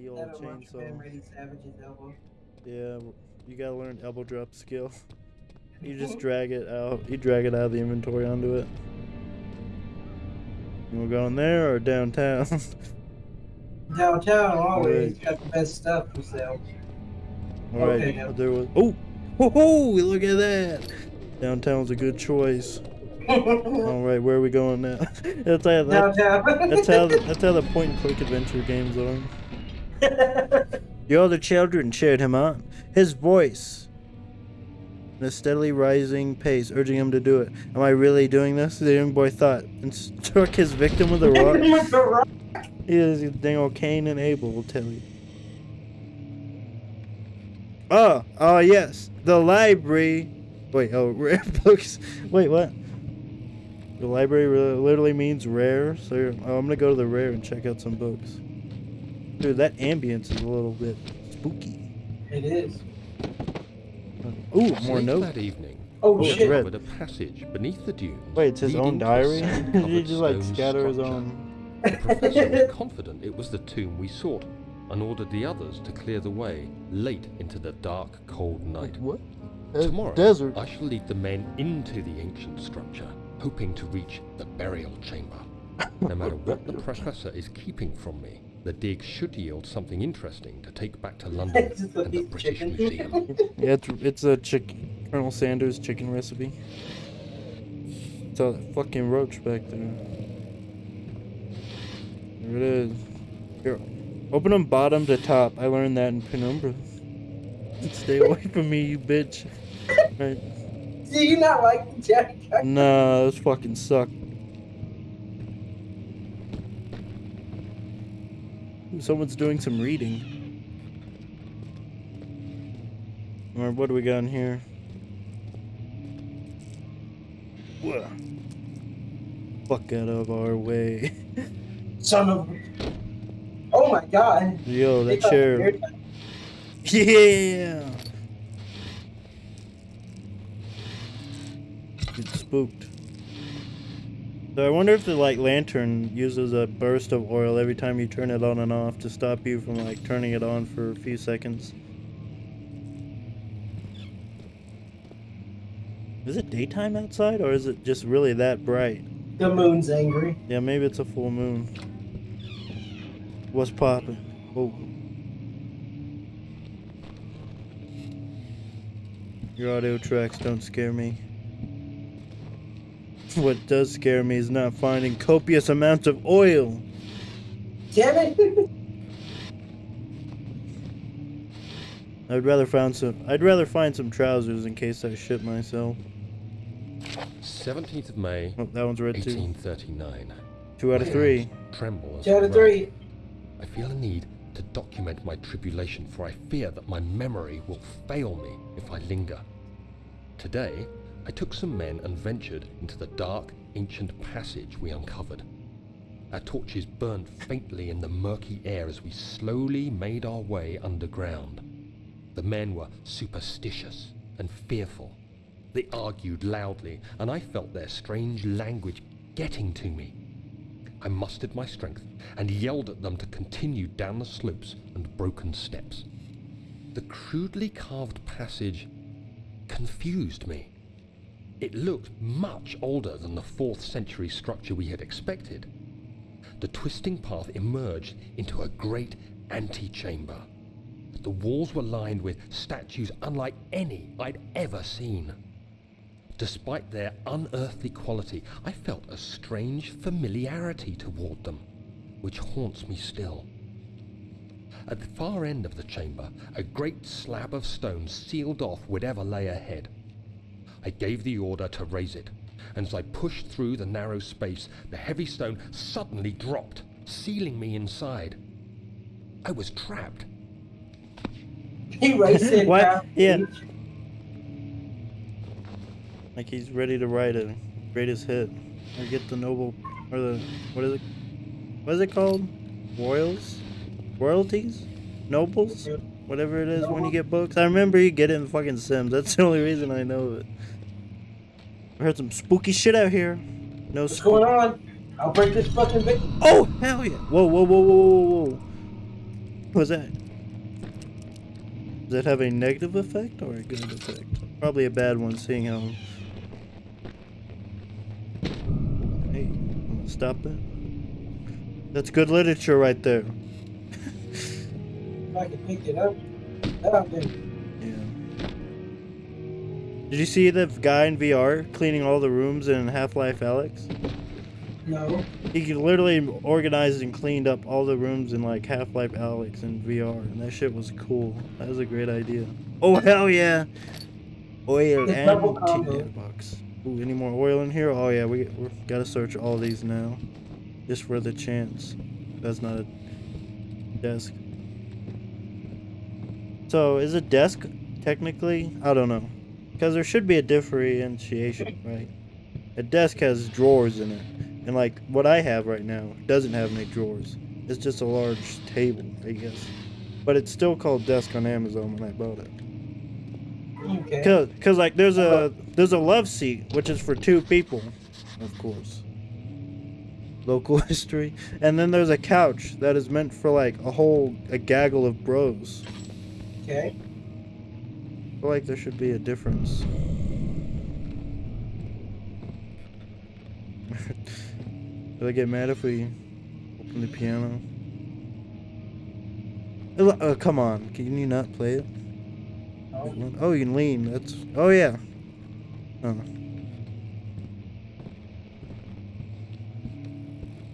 ye old chainsaw. Ready Savage's elbow. Yeah, you gotta learn elbow drop skill. You just drag it out. You drag it out of the inventory onto it. You wanna go in there or downtown? Downtown always Right. got the best stuff for sale. All right, Okay, I'll do it. Oh, ho ho! Look at that. Downtown's a good choice. All right, where are we going now? that's how. That, Downtown. that's how. That's how the point and click adventure games are. The older children cheered him on. His voice, in a steadily rising pace, urging him to do it. Am I really doing this? The young boy thought, and struck his victim with a rock. With the rock. He is dang old Cain and Abel will tell you. Oh, oh yes, the library. Wait, oh, rare books. Wait, what? The library literally means rare, so oh, I'm gonna go to the rare and check out some books. Dude, that ambience is a little bit spooky. It is. Uh, ooh, more Late note. that evening, Oh, we shit. red. discovered a passage beneath the dunes. Wait, it's his own leading to a diary? sand-covered Did he just like stone scatter his own? The professor was confident it was the tomb we sought, and ordered the others to clear the way late into the dark, cold night. What? Tomorrow, Desert. I shall lead the men into the ancient structure, hoping to reach the burial chamber. No matter what the professor is keeping from me, the dig should yield something interesting to take back to London and the British chicken. Museum. Yeah, it's, it's a chicken. Colonel Sanders chicken recipe. It's a fucking roach back there. There it is. Here, open them bottom to top. I learned that in Penumbra. Stay away from me, you bitch. Right. Do you not like Jack? Nah, those fucking suck. Someone's doing some reading. Or what do we got in here? Whoa. Fuck out of our way. Son of. Oh my god. Yo, that chair. Yeah. Get spooked. So I wonder if the like lantern uses a burst of oil every time you turn it on and off to stop you from like turning it on for a few seconds. Is it daytime outside or is it just really that bright? The moon's angry. Yeah, maybe it's a full moon. What's poppin'? Oh. Your audio tracks don't scare me. What does scare me is not finding copious amounts of oil. Damn it. I'd rather find some. I'd rather find some trousers in case I shit myself. 17th of May, Oh, that one's red too. 1839. Two out of three. hands Tremble Two out of three. I feel a need to document my tribulation, for I fear that my memory will fail me if I linger. Today, I took some men and ventured into the dark, ancient passage we uncovered. Our torches burned faintly in the murky air as we slowly made our way underground. The men were superstitious and fearful. They argued loudly, and I felt their strange language getting to me. I mustered my strength and yelled at them to continue down the slopes and broken steps. The crudely carved passage confused me. It looked much older than the 4th century structure we had expected. The twisting path emerged into a great antechamber. The walls were lined with statues unlike any I'd ever seen. Despite their unearthly quality, I felt a strange familiarity toward them, which haunts me still. At the far end of the chamber, a great slab of stone sealed off whatever lay ahead. I gave the order to raise it, and as I pushed through the narrow space, the heavy stone suddenly dropped, sealing me inside. I was trapped. He racing What? down Yeah. Like he's ready to write a greatest hit or get the noble or the what is it? What is it called? Royals, royalties, nobles, whatever it is when you get books. I remember you get it in fucking Sims. That's the only reason I know it. I heard some spooky shit out here. No What's going on? I'll break this fucking bit. Oh hell yeah! Whoa whoa whoa whoa whoa whoa! Was that? Does that have a negative effect or a good effect? Probably a bad one, seeing how. Hey, stop that. That's good literature right there. If I can pick it up, that then Yeah. Did you see the guy in VR cleaning all the rooms in Half-Life Alyx? no. He literally organized and cleaned up all the rooms in like Half-Life Alyx in VR, and that shit was cool. That was a great idea. Oh hell yeah! Oil It's and tea box. Ooh, any more oil in here? Oh yeah, we we gotta search all these now, just for the chance. That's not a desk. So is a desk technically? I don't know, because there should be a differentiation, right? A desk has drawers in it. And like what I have right now doesn't have any drawers. It's just a large table, I guess. But it's still called desk on Amazon when I bought it. Okay. Cause, Cause like there's a there's a love seat which is for two people, of course. Local history, and then there's a couch that is meant for like a whole a gaggle of bros. Okay. I feel like there should be a difference. Will I get mad if we open the piano? Oh, oh, come on. Can you not play it? No. Oh, you can lean. That's. Oh, yeah. Oh.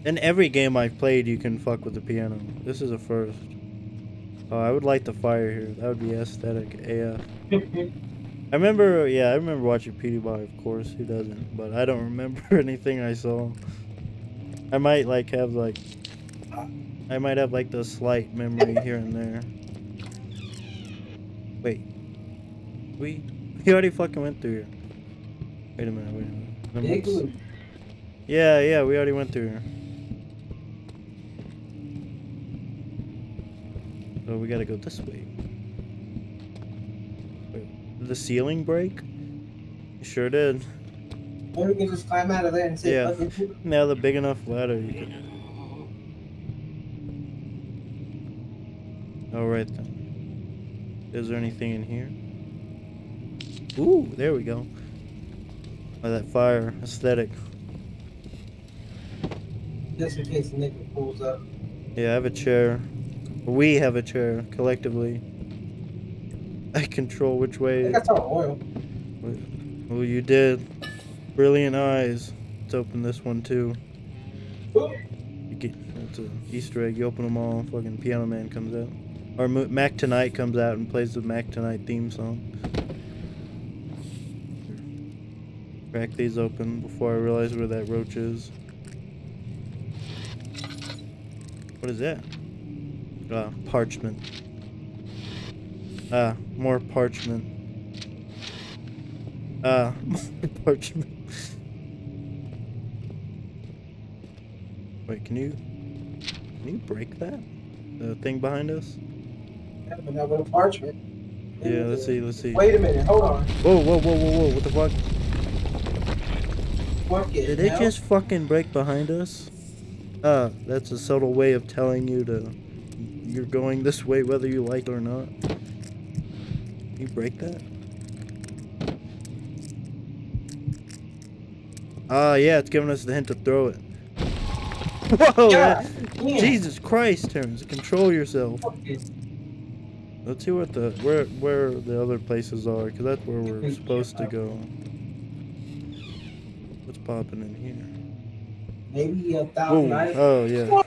In every game I've played, you can fuck with the piano. This is a first. Oh, I would light the fire here. That would be aesthetic AF. I remember, yeah, I remember watching PewDiePie, of course. Who doesn't? But I don't remember anything I saw. I might like have like, I might have like the slight memory here and there. Wait, we we already fucking went through here. Wait a minute, wait a minute. Let me- Igloo. Yeah, yeah, we already went through here. So we gotta go this way. Wait, the ceiling break? It sure did. Or we can just climb out of there and say, Yeah. Now the big enough ladder you could. Alright then. Is there anything in here? Ooh, there we go. Oh, that fire aesthetic. just in case the nigga pulls up. Yeah, I have a chair. We have a chair collectively. I control which way. I saw oil. Oh, you did. Brilliant eyes. Let's open this one too. You get it's an Easter egg. You open them all. Fucking Piano Man comes out, or Mac Tonight comes out and plays the Mac Tonight theme song. Crack these open before I realize where that roach is. What is that? Ah, parchment. Ah, more parchment. Ah, more parchment. Wait, can you can you break that? The thing behind us? Yeah, but not a parchment. Yeah, let's see, let's see. Wait a minute, hold on. Whoa, whoa, whoa, whoa, whoa! What the fuck? Fuck it. Did it now. just fucking break behind us? Ah, that's a subtle way of telling you to you're going this way whether you like it or not. Can you break that? Ah, yeah, it's giving us the hint to throw it. Whoa! That- damn. Jesus Christ, Terrence, control yourself. It. Let's see what the where where the other places are, cause that's where we're supposed to go. What's popping in here? Maybe a thousand Ooh, oh yeah.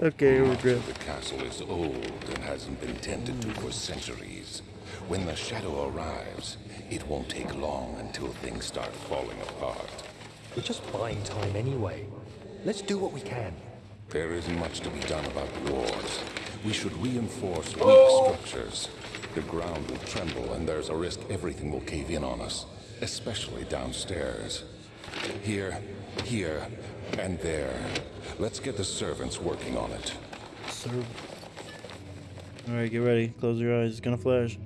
Okay, we're ah, good. The castle is old and hasn't been tended to for centuries. When the shadow arrives, it won't take long until things start falling apart. We're just buying time anyway. Let's do what we can. There isn't much to be done about the walls. We should reinforce weak Oh. structures. The ground will tremble and there's a risk everything will cave in on us, especially downstairs. Here, here, and there. Let's get the servants working on it. Serve. All right, get ready. Close your eyes. It's gonna flash.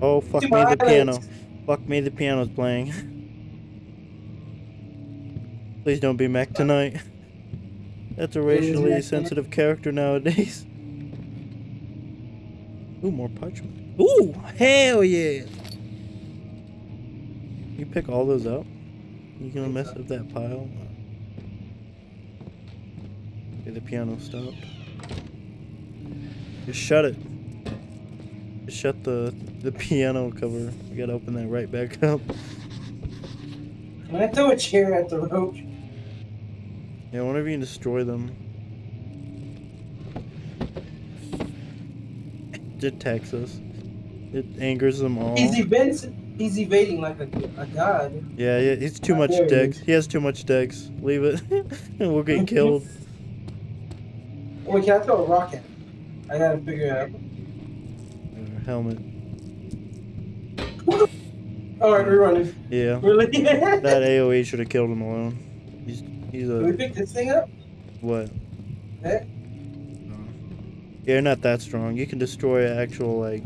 Oh fuck Two me, the piano. Fuck me, the piano's playing. Please don't be Mac tonight. That's a racially sensitive character nowadays. Ooh, more parchment. Ooh, hell yeah! You pick all those up? You gonna mess up that pile? Okay, the piano stopped. Just shut it. Just shut the the piano cover. You gotta open that right back up. When I throw a chair at the roach, Yeah, whenever you destroy them. It attacks us. It angers them all. he's evading, he's evading like a, a god. Yeah, yeah, he's too How much dex. He has too much dex. Leave it. and we'll get killed. Wait, can I throw a rock at him? I gotta figure it out. Uh, helmet. Alright, we're running. Yeah. Really? That AoE should have killed him alone. He's he's a... Can we pick this thing up? what? Eh? Yeah, you're not that strong. You can destroy actual like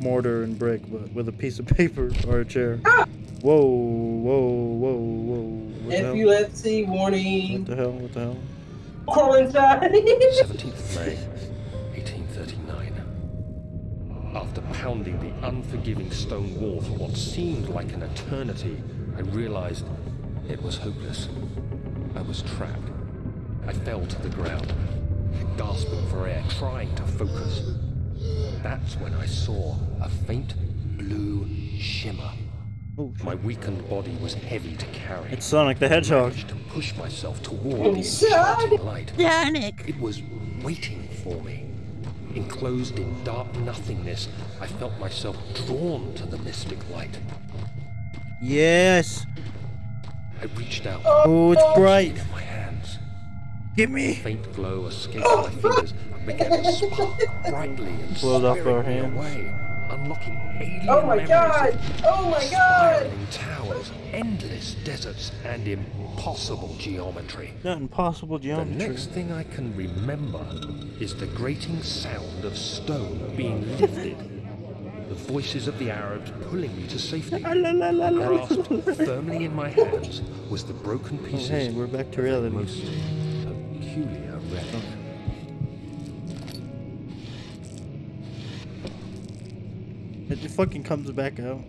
mortar and brick, but with a piece of paper or a chair. Ah! Whoa, whoa, whoa, whoa! What the hell? Epilepsy What warning. the hell? What the hell? Crawl inside. 17th May, 1839. After pounding the unforgiving stone wall for what seemed like an eternity, I realized it was hopeless. I was trapped. I fell to the ground, gasping for air, trying to focus. That's when I saw a faint blue shimmer. Oh, shit. My weakened body was heavy to carry. It's Sonic the Hedgehog. managed to push myself toward the Inside. enchanting light. It was waiting for me. Enclosed in dark nothingness, I felt myself drawn to the mystic light. Yes. I reached out, Oh, it's oh, bright. in my hands. Get me. A faint glow escaped my fingers and began to spark brightly and Flowed off our hands. away, unlocking alien Oh my memories god! of Oh my god! towers, endless deserts, and impossible geometry. Not impossible geometry. The next thing I can remember is the grating sound of stone being lifted. The voices of the Arabs pulling me to safety. Grasped firmly in my hands was the broken Oh, pieces hey, we're back to reality. most peculiar wreck. It just fucking comes back out.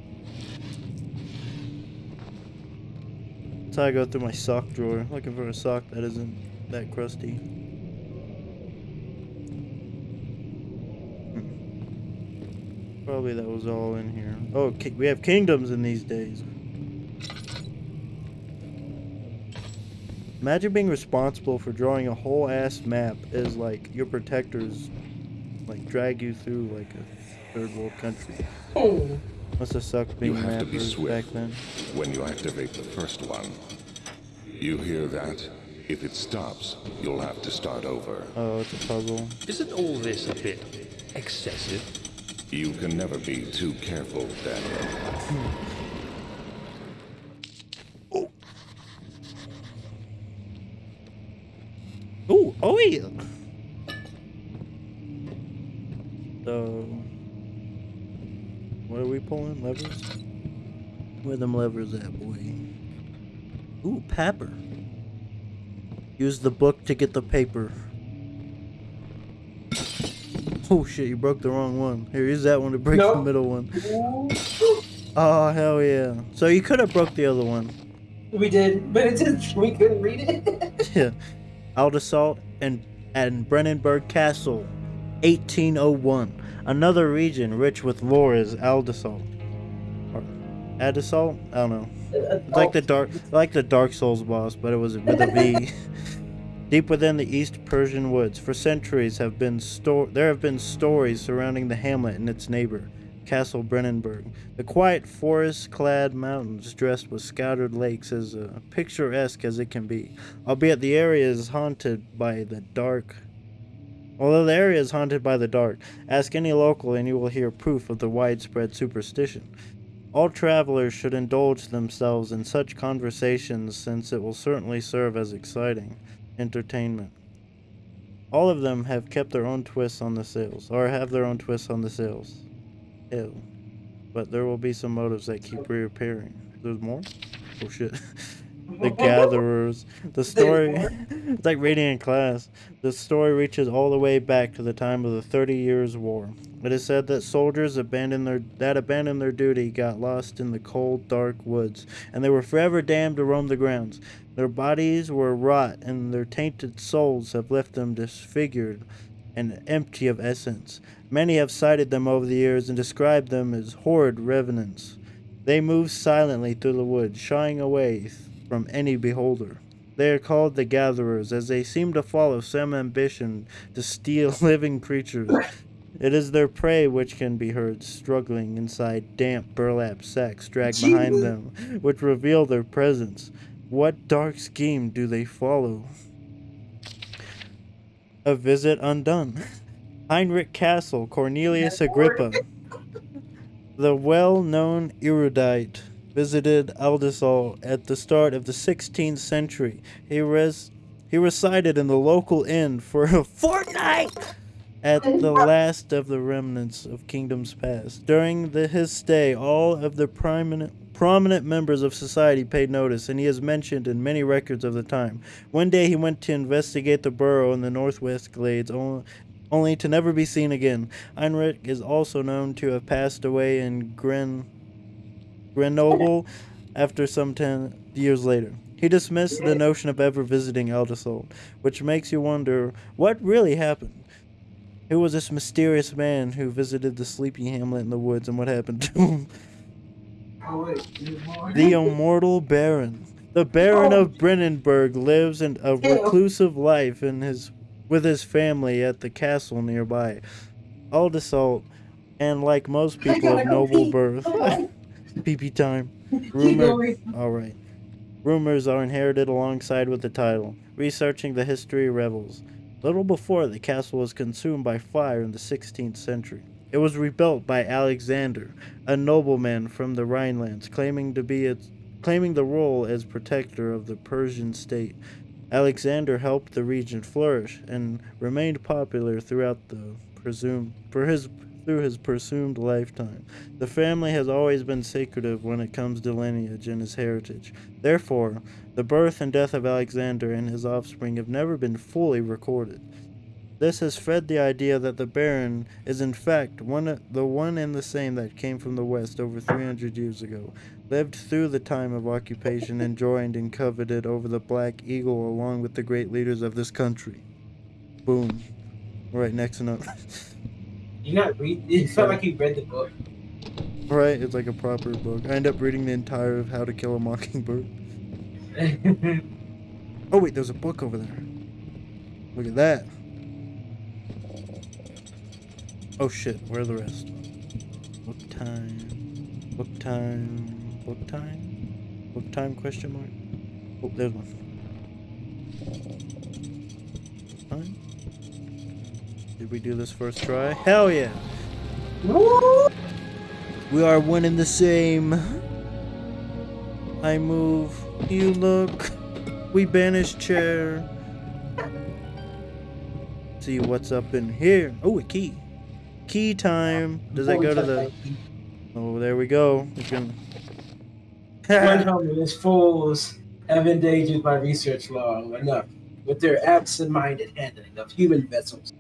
That's how I go through my sock drawer, looking for a sock that isn't that crusty. Probably that was all in here. Oh, we have kingdoms in these days. Imagine being responsible for drawing a whole ass map as like your protectors like drag you through like a third world country. Hmm. Must have sucked being have to be swift. back then. When you activate the first one, you hear that? If it stops, you'll have to start over. Oh, it's a puzzle. Isn't all this a bit excessive? You can never be too careful, Daniel. Ooh, oh yeah. So, what are we pulling? Levers? Where them levers at, boy? Ooh, papper. Use the book to get the paper. Oh shit, you broke the wrong one. Here, use that one to break the middle one. Ooh. Oh, hell yeah. So you could have broke the other one. We did, but it just we couldn't read it. Yeah. Aldasalt and and Brennenburg Castle, 1801. Another region rich with lore is Aldasalt. Or Adasalt? I don't know. It's like the dark like the Dark Souls boss, but it was with a V. Deep within the East Prussian woods, for centuries have been sto- there have been stories surrounding the hamlet and its neighbor, Castle Brennenburg. The quiet forest-clad mountains dressed with scattered lakes as uh, picturesque as it can be, albeit the area is haunted by the dark. Although the area is haunted by the dark, ask any local and you will hear proof of the widespread superstition. All travelers should indulge themselves in such conversations since it will certainly serve as exciting entertainment. All of them have kept their own twists on the sales, or have their own twists on the sales. Ew. But there will be some motives that keep reappearing. There's more? Oh shit. the gatherers. The story it's like reading in class. The story reaches all the way back to the time of the Thirty Years' War. It is said that soldiers abandoned their that abandoned their duty got lost in the cold, dark woods, and they were forever damned to roam the grounds. Their bodies were rot, and their tainted souls have left them disfigured and empty of essence. Many have cited them over the years and described them as horrid revenants. They move silently through the woods, shying away from any beholder. They are called the gatherers, as they seem to follow some ambition to steal living creatures. It is their prey which can be heard struggling inside damp burlap sacks dragged behind them, which reveal their presence. What dark scheme do they follow? A visit undone. Heinrich Castle, Cornelius Agrippa. The well known erudite visited Aldisol at the start of the 16th century. He, res- he resided in the local inn for a fortnight at the last of the remnants of kingdoms past. During the, his stay, all of the prominent prominent members of society paid notice, and he is mentioned in many records of the time. One day he went to investigate the burrow in the northwest glades, only, only to never be seen again. Heinrich is also known to have passed away in Gren, Grenoble after some ten years later. He dismissed the notion of ever visiting Aldisol, which makes you wonder what really happened. Who was this mysterious man who visited the sleepy hamlet in the woods and what happened to him? Oh, wait. there's more. The immortal Baron. The Baron of Brennenburg lives in a reclusive life in his with his family at the castle nearby. Aldisalt, and like most people of noble birth, Come on. pee pee time. Keep Rumor. All right. Rumors are inherited alongside with the title. Researching the history revels. Little before the castle was consumed by fire in the 16th century. It was rebuilt by Alexander, a nobleman from the Rhinelands, claiming to be its, claiming the role as protector of the Prussian state. Alexander helped the region flourish and remained popular throughout the presumed for his through his presumed lifetime. The family has always been secretive when it comes to lineage and his heritage. Therefore, the birth and death of Alexander and his offspring have never been fully recorded. This has fed the idea that the Baron is in fact one the one and the same that came from the west over 300 years ago, lived through the time of occupation and joined and coveted over the Black Eagle along with the great leaders of this country. Boom. Right next to You not read? It felt like you read the book. Right, it's like a proper book. I end up reading the entire of How to Kill a Mockingbird. Oh wait, there's a book over there. Look at that. Oh shit, where are the rest? Book time. Book time. Book time? Book time question mark? Oh, there's one. Book time? Did we do this first try? Hell yeah! Woo! We are one and the same. I move, you look. We banish chair. See what's up in here. Oh, a key. Key time. Does that go to the? Oh, there we go. We can. Homeless fools have endangered my research long enough with their absent-minded handling of human vessels.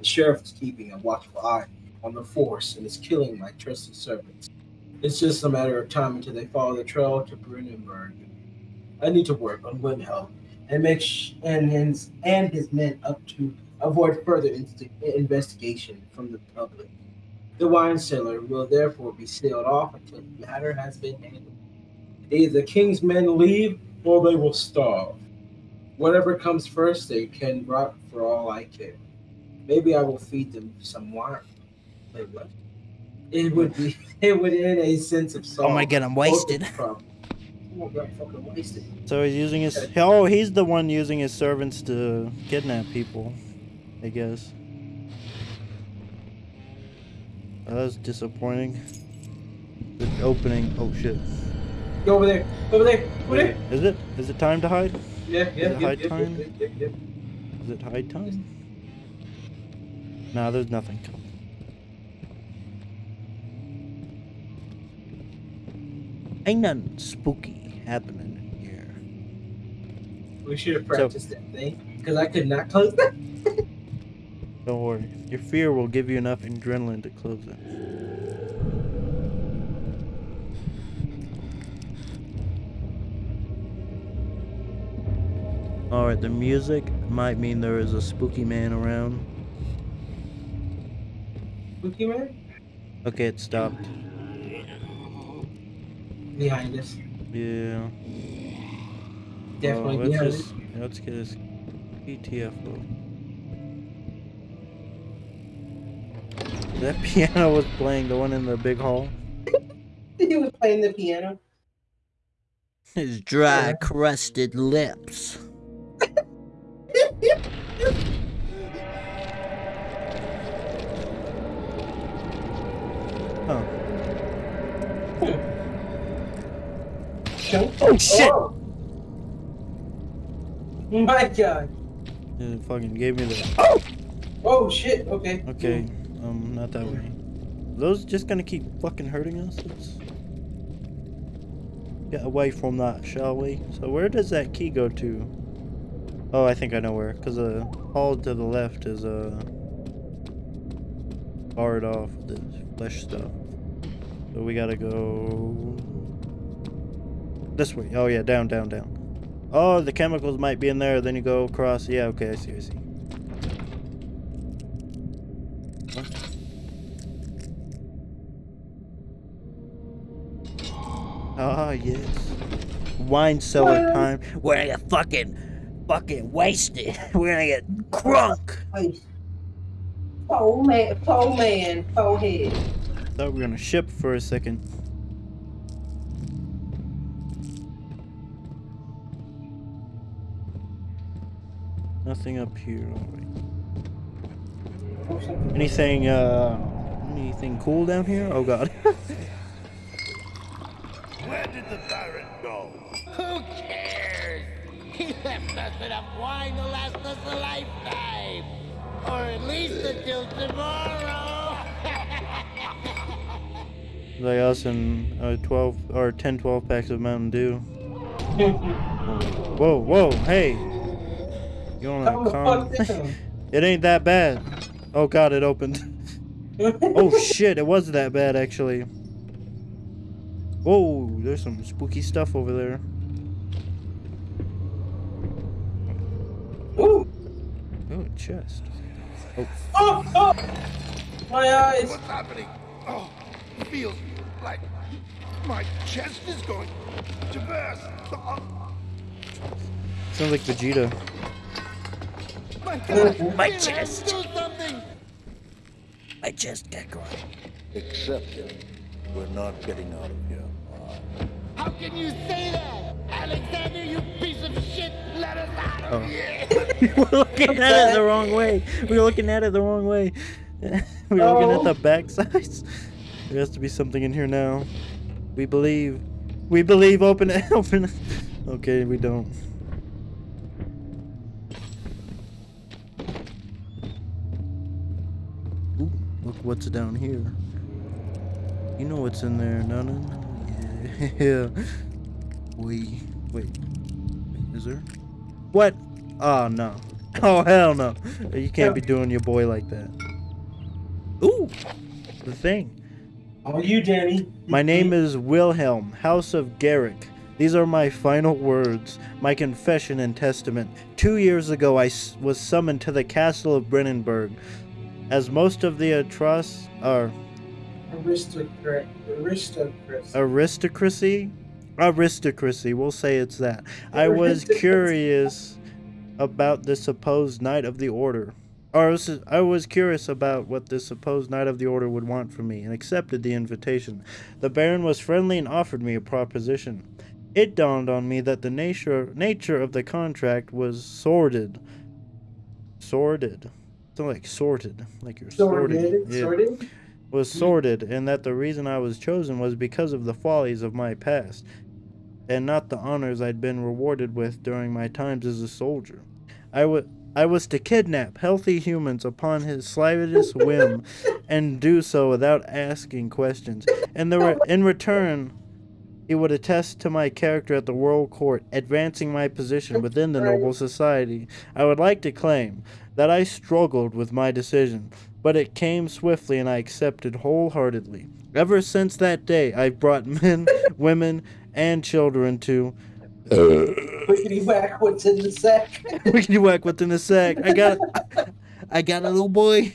The sheriff is keeping a watchful eye on the force and is killing my trusted servants. It's just a matter of time until they follow the trail to Brennenburg. I need to work on Wilhelm and make and his and his men up to avoid further investigation from the public. The wine cellar will therefore be sealed off until the matter has been handled. Either the king's men leave or they will starve. Whatever comes first, they can rot for all I care. Maybe I will feed them some wine. Wait, what? It would be it would end a sense of sorrow. Oh my god, I'm wasted. My god, fucking wasted. So he's using his. Oh, he's the one using his servants to kidnap people. I guess. Oh, that was disappointing. The opening. Oh shit. Go over there. Over there. Over there. Is it? Is it time to hide? Yeah, yeah, it yeah, high yeah, time? yeah, yeah, yeah. Is it hide time? Nah, there's nothing. Coming. Ain't nothing spooky happening here. We should have practiced that thing because I could not close that. Don't worry. Your fear will give you enough adrenaline to close it. Alright, the music might mean there is a spooky man around. Spooky man Okay, it stopped. behind us. Yeah. Definitely Oh, let's behind just let's get his PTFO. That piano was playing the one in the big hall. He was playing the piano. His dry, crusted lips. Show- Oh, shit! Oh. My God. It fucking gave me the. Oh Oh shit. Okay. Okay, um, not that way. Are those just gonna keep fucking hurting us? Let's get away from that, shall we? So where does that key go to? Oh, I think I know where. Cause the hall to the left is uh barred off with the flesh stuff. So we gotta go this way. Oh yeah, down, down, down. Oh, the chemicals might be in there. Then you go across. Yeah, okay, I see, I see. Ah, yes. Wine cellar time. We're gonna get fucking, fucking wasted. We're gonna get crunk. Wait. Poor man. Poor man. Poor head. Thought we were gonna ship for a second. Nothing up here. Alright. Anything, uh, anything cool down here? Oh god. Where did the Baron go? Who cares? He left us enough wine to last us a lifetime. Or at least until tomorrow. like us and uh, 12 or 10, 12 packs of Mountain Dew. Whoa, whoa, hey! You Calm wanna the calm? it ain't that bad. Oh god, it opened. oh shit, it was that bad actually. Whoa, there's some spooky stuff over there. Ooh. Oh, a chest. Oh, oh. My eyes. What's happening? Oh, it feels like my chest is going to burst. Oh, Sounds like Vegeta. My God, My you have to chest. My chest got growing. Accept it. We're not getting out of here. How can you say that? Alexander, you piece of shit, let us out of Oh. here. we were looking at it the wrong way. We were looking at it the wrong way. we were looking at Oh. the back sides. There has to be something in here now. We believe. We believe. Open it. Open it. Okay, we don't. Look what's down here. You know what's in there, no, no, no. Yeah. We wait. Wait, is there? What? Oh no. Oh hell no. You can't be doing your boy like that. Ooh, the thing. Are you, Danny. My name is Wilhelm, House of Garrick. These are my final words, my confession and testament. Two years ago, I was summoned to the castle of Brennenburg. As most of the atroc- or uh, Aristocrat. Aristocrat. aristocracy, aristocracy, we'll say it's that. I was curious about the supposed Knight of the Order. Or I was, I was curious about what the supposed Knight of the Order would want from me and accepted the invitation. The Baron was friendly and offered me a proposition. It dawned on me that the nature nature of the contract was sordid. Sordid. Something like sorted. Like you're sorted. Sorted. Yeah Sorted. was sordid, and that the reason I was chosen was because of the follies of my past, and not the honors I'd been rewarded with during my times as a soldier. I wa- I was to kidnap healthy humans upon his slightest whim, and do so without asking questions. And the re- in return, He would attest to my character at the world court, advancing my position within the noble society. I would like to claim that I struggled with my decision, but it came swiftly and I accepted wholeheartedly. Ever since that day, I've brought men, women, and children to uh, Wickety whack, what's in the sack? Wickety whack within the sack. I got I got a little boy.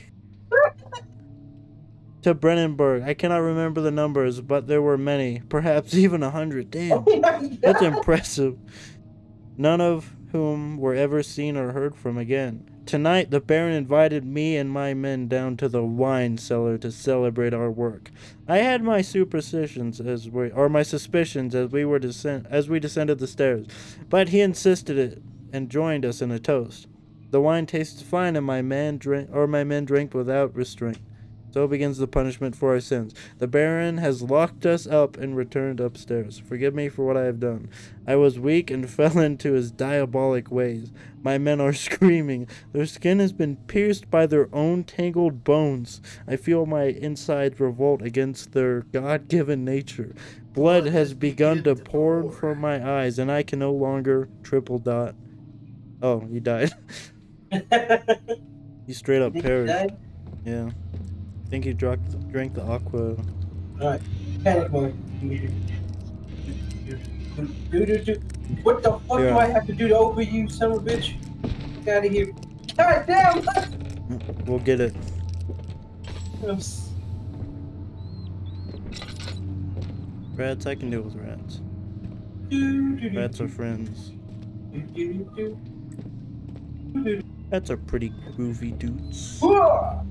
to Brennenburg. I cannot remember the numbers, but there were many, perhaps even a hundred. Damn. Oh That's impressive. None of whom were ever seen or heard from again. Tonight, the Baron invited me and my men down to the wine cellar to celebrate our work. I had my superstitions as we, or my suspicions as we were descend, as we descended the stairs, but he insisted it and joined us in a toast. The wine tasted fine, and my man drank, or my men drank without restraint. So begins the punishment for our sins. The Baron has locked us up and returned upstairs. Forgive me for what I have done. I was weak and fell into his diabolic ways. My men are screaming. Their skin has been pierced by their own tangled bones. I feel my insides revolt against their God given nature. Blood has begun to pour from my eyes, and I can no longer triple dot. Oh, he died. he straight up he perished. Yeah. I think he drank, drank the aqua. Alright, panic mode. What the fuck do I have to do to open you, son of a bitch? Get out of here. God damn! We'll get it. Rats, I can deal with rats. do, do, do, Rats are friends. Rats are pretty groovy dudes. Whoa!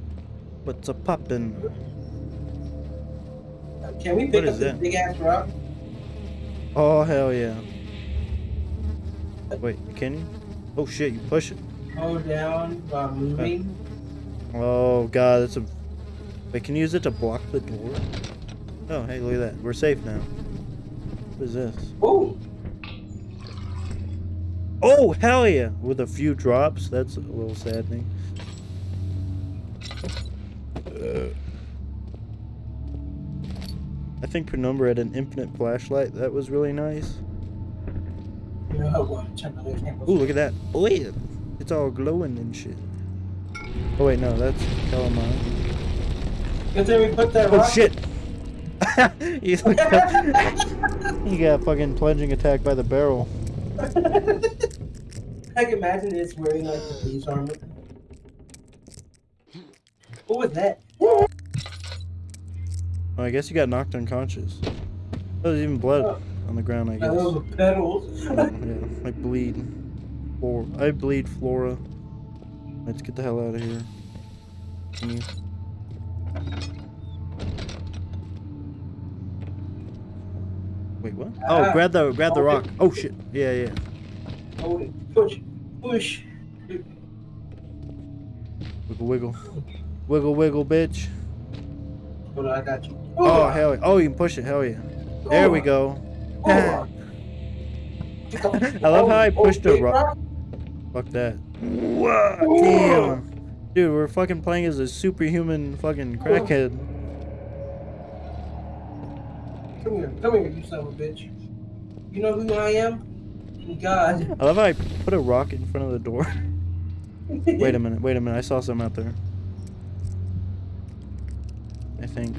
What's a poppin'? Can we pick What up is this big ass rock? Oh, hell yeah. Wait, can you? Oh shit, you push it. Hold down while moving. Oh god, that's a. Wait, can you use it to block the door? Oh, hey, look at that. We're safe now. What is this? Whoa! Oh, hell yeah! With a few drops, that's a little saddening. Think Penumbra had an infinite flashlight. That was really nice. You know what? Turn the light camera. Ooh, look at that. Oh, yeah. It's all glowing and shit. Oh, wait, no, that's Calamine. Cause then we put that Oh, rock. shit! he, got, uh, he got fucking plunging attack by the barrel. I can imagine it's wearing like the police armor. What was that? Oh, I guess you got knocked unconscious. Oh, there's even blood on the ground, I guess. love the pedals. Oh, yeah, I bleed. Flora. I bleed Flora. Let's get the hell out of here. Can you? Wait, what? Oh, Ah. grab the grab the rock. Oh shit. Yeah, yeah. Hold it. Push. Push. Wiggle, wiggle, wiggle, wiggle, bitch. Hold on, I got you. Oh hell yeah. Oh, you can push it. Hell yeah. There we go. I love how I Oh, pushed a rock. Fuck that. Whoa, damn. Dude, we're fucking playing as a superhuman fucking crackhead. Come here, come here, you son of a bitch. You know who I am? God. I love how I put a rock in front of the door. wait a minute, wait a minute. I saw some out there. I think.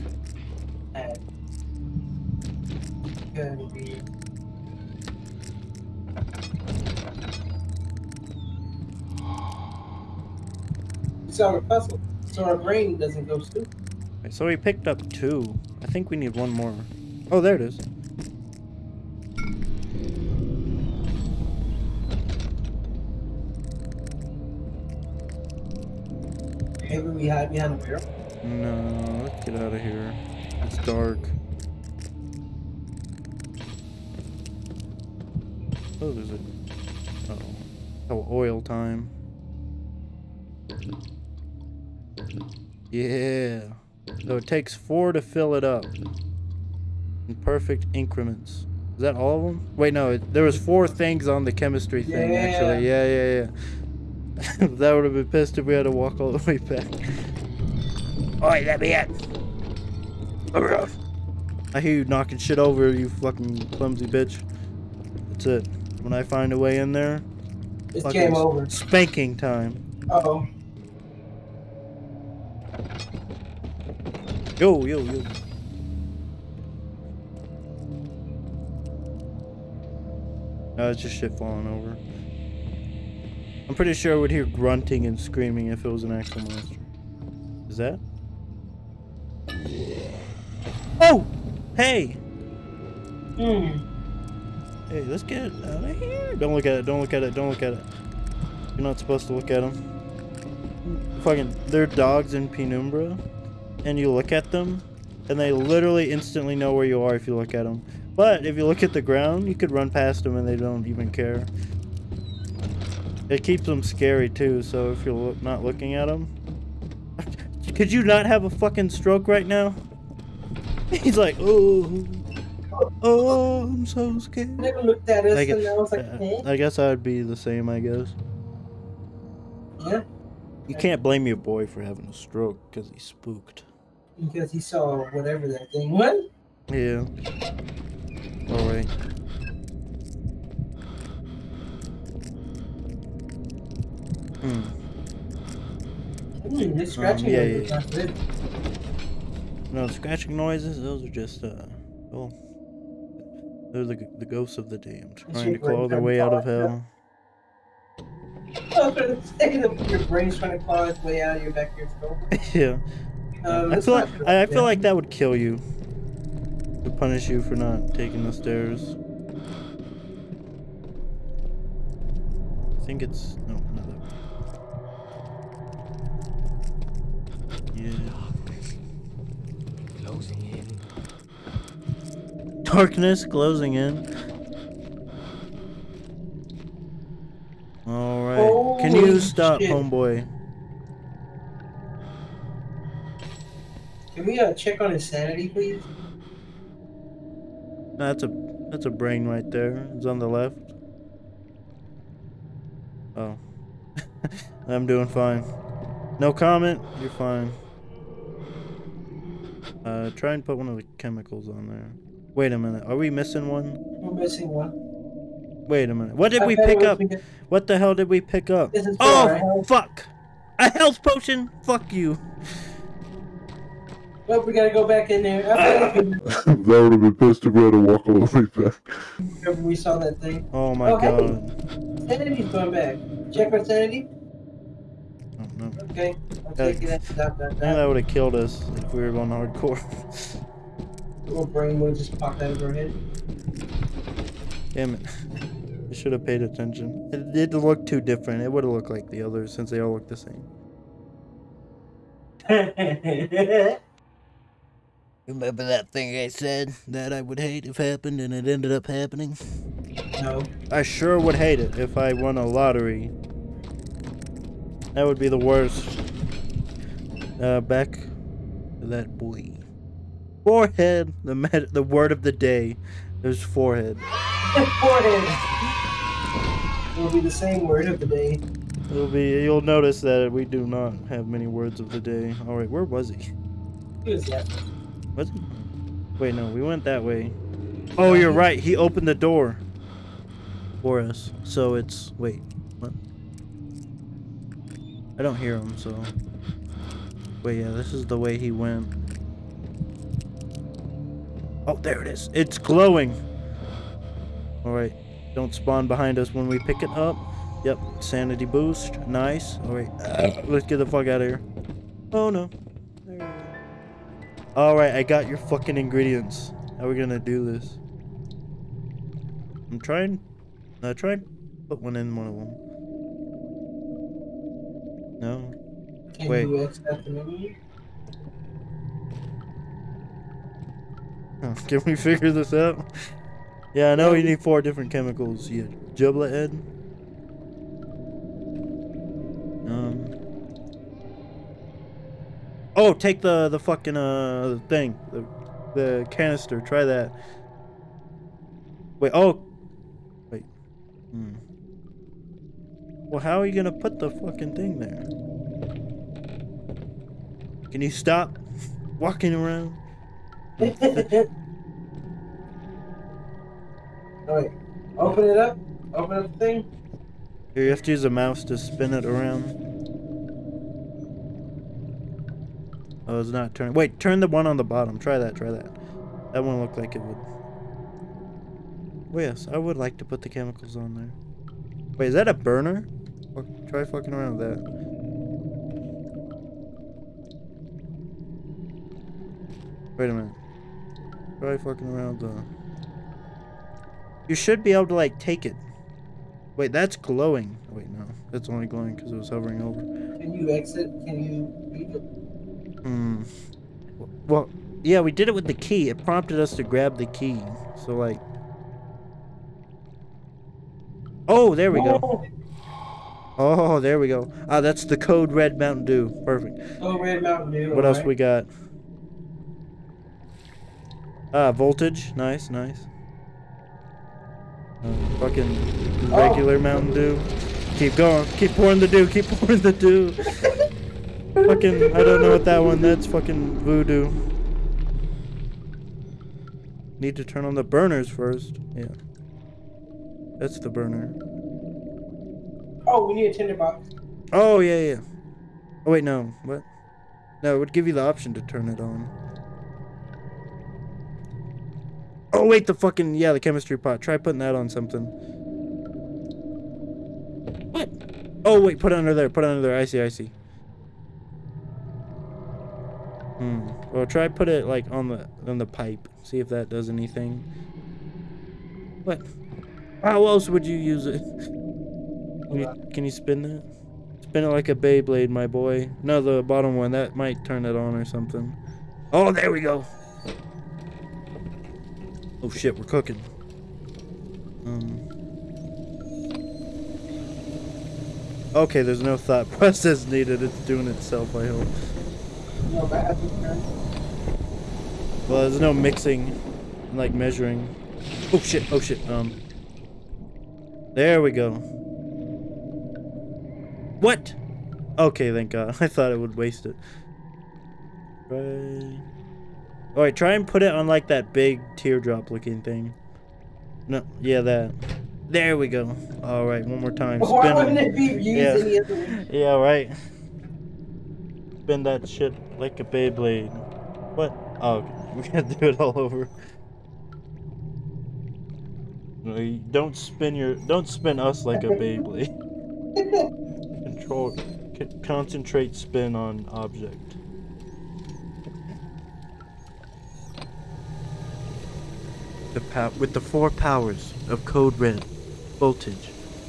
Be- It's our puzzle, so our brain doesn't go stupid. So we picked up two. I think we need one more. Oh, there it is. Maybe we hide behind barrel. No, let's get out of here. It's dark. Oh, there's a. Uh oh. Oh, oil time. Yeah. So it takes four to fill it up. In perfect increments. Is that all of them? Wait, no. It, there was four things on the chemistry thing, actually. Yeah, yeah, yeah. that would have been pissed if we had to walk all the way back. Oi, let me in. I hear you knocking shit over, you fucking clumsy bitch. That's it. When I find a way in there, It's fucking game over. spanking time. Oh, Yo, yo, yo. No, it's just shit falling over. I'm pretty sure I would hear grunting and screaming if it was an actual monster. Is that? Oh! Hey! hmm. Hey, let's get out of here. Don't look at it, don't look at it, don't look at it. You're not supposed to look at them. Fucking, they're dogs in Penumbra, and you look at them, and they literally instantly know where you are if you look at them. But if you look at the ground, you could run past them and they don't even care. It keeps them scary too, so if you're lo- not looking at them. Could you not have a fucking stroke right now? He's like, oh, oh, I'm so scared. Never looked at us Like, and I was like, uh, eh? I guess I'd be the same, I guess. Yeah, You can't blame your boy for having a stroke because he spooked. because he saw whatever that thing was. Yeah. Alright. Hmm. Hmm, this scratching Um, yeah, yeah. No, scratching noises, those are just, uh, well, they're the, the ghosts of the damned, trying to claw their way out of hell. I was gonna say your brain's trying to claw its way out of your back of your skull. yeah. Um, I feel like. I, I feel like that would kill you. To punish you for not taking the stairs. I think it's no, not that. one. Yeah. Closing in. Darkness closing in. Alright. Can you stop, shit. homeboy? Can we uh, check on his sanity, please? That's a that's a brain right there. It's on the left. Oh. I'm doing fine. No comment, you're fine. Uh try and put one of the chemicals on there. Wait a minute. Are we missing one? We're missing one. Wait a minute. What did I we pick up? because- What the hell did we pick up? This is Oh, health. fuck! A health potion? Fuck you. Well, we gotta go back in there. I bet if that would have been pissed to go to walk all the way back. we remember we saw that thing. Oh my Oh, hey. god. Sanity's going back. Check our sanity. Oh, no. Okay. I'll take it. Dot, dot, Yeah, dot. that would have killed us if we were going hardcore. Little brain would just pop out of her head. Damn it. I should have paid attention. It did look too different. It would have looked like the others since they all look the same. Remember that thing I said that I would hate if happened and it ended up happening? no. I sure would hate it if I won a lottery. That would be the worst. Uh, back to that boy. Forehead, the med- the word of the day. is forehead. Forehead. It'll be the same word of the day. It'll be. You'll notice that we do not have many words of the day. All right, where was he? Who is that? Was he? Wait, no, we went that way. Oh, you're right. He opened the door for us. So it's wait, what? I don't hear him. So wait, yeah, this is the way he went. Oh, there it is. It's glowing. All right, don't spawn behind us when we pick it up. Yep, sanity boost. Nice. All right, let's get the fuck out of here. Oh no. There we go. All right, I got your fucking ingredients. How are we gonna do this? I'm trying. Uh, try and put one in one of them. No. Can Wait. you accept the menu? Can we figure this out? Yeah, I know you need four different chemicals. Yeah, giblet head. Um. Oh, take the the fucking uh thing, the the canister. Try that. Wait. Oh. Wait. Hmm. Well, how are you gonna put the fucking thing there? Can you stop walking around? Oh, wait. Open it up. Open up the thing. Here, you have to use a mouse to spin it around. Oh, it's not turning. Wait, turn the one on the bottom. Try that, try that. That one looked like it would. Oh, yes, I would like to put the chemicals on there. Wait, is that a burner? Fuck, Try fucking around with that. Wait a minute. Try fucking around with the... You should be able to, like, take it. Wait, that's glowing. Oh, wait, no. That's only glowing because it was hovering over. Can you exit? Can you read it? Hmm. Well, yeah, we did it with the key. It prompted us to grab the key. So, like... Oh, there we go. Oh, Oh, there we go. Ah, that's the code red Mountain Dew. Perfect. oh, Red Mountain Dew. What else alright. we got? Ah, voltage. Nice, nice. Uh, fucking Oh. regular Mountain Dew. Keep going. Keep pouring the dew. Keep pouring the dew. fucking, I don't know what that one. That's fucking voodoo. Need to turn on the burners first. Yeah. That's the burner. Oh, we need a tinderbox. Oh, yeah, yeah. Oh, wait, no. What? No, it would give you the option to turn it on. Oh, wait, the fucking, yeah, the chemistry pot. Try putting that on something. What? Oh, wait, put it under there. Put it under there. I see, I see. Hmm. Well, try put it, like, on the, on the pipe. See if that does anything. What? How else would you use it? Can you, can you spin that? Spin it like a Beyblade, my boy. No, the bottom one. That might turn it on or something. Oh, there we go. Oh shit, we're cooking. Um. Okay, there's no thought process needed. It's doing itself, I hope. No bad. Well, there's no mixing, and, like measuring. Oh shit! Oh shit! Um. There we go. What? Okay, thank God. I thought it would waste it. Right. Alright, try and put it on like that big teardrop looking thing. No, yeah, that. There we go. Alright, one more time. Why Spin wouldn't it. it be used Yeah. Yeah, right. Spin that shit like a Beyblade. What? Oh, we gotta do it all over. Don't spin your. Don't spin us like a Beyblade. Control. concentrate spin on object. The with the four powers of Code Red, voltage,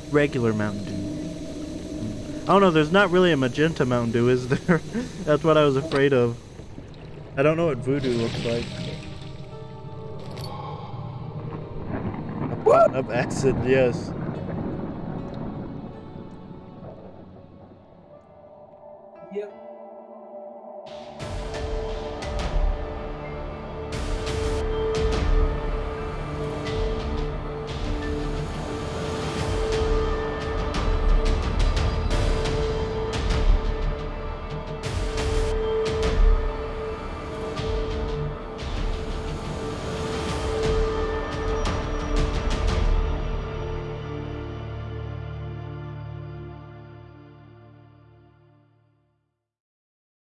regular Mountain Dew. I don't know, there's not really a magenta Mountain Dew, is there? That's what I was afraid of. I don't know what voodoo looks like. What? Of acid, yes.